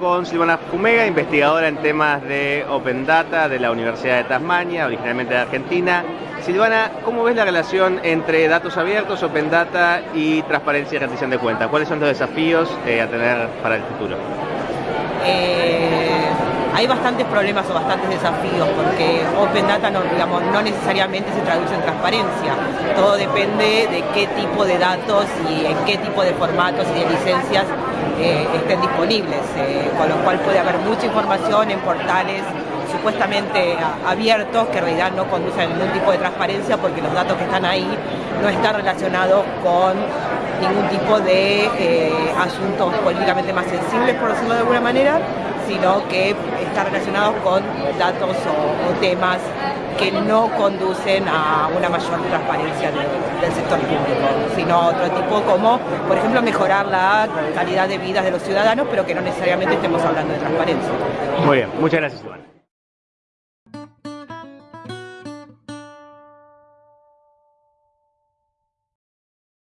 con Silvana Fumega, investigadora en temas de Open Data de la Universidad de Tasmania, originalmente de Argentina. Silvana, ¿cómo ves la relación entre datos abiertos, Open Data y transparencia y rendición de cuentas? ¿Cuáles son los desafíos eh, a tener para el futuro? Eh, hay bastantes problemas o bastantes desafíos porque Open Data no, digamos, no necesariamente se traduce en transparencia. Todo depende de qué tipo de datos y en qué tipo de formatos y de licencias eh, estén disponibles, eh, con lo cual puede haber mucha información en portales supuestamente abiertos que en realidad no conducen a ningún tipo de transparencia porque los datos que están ahí no están relacionados con ningún tipo de eh, asuntos políticamente más sensibles, por decirlo de alguna manera, sino que está relacionados con datos o, temas que no conducen a una mayor transparencia del sector público, sino otro tipo como, por ejemplo, mejorar la calidad de vida de los ciudadanos, pero que no necesariamente estemos hablando de transparencia. Muy bien, muchas gracias, Iván.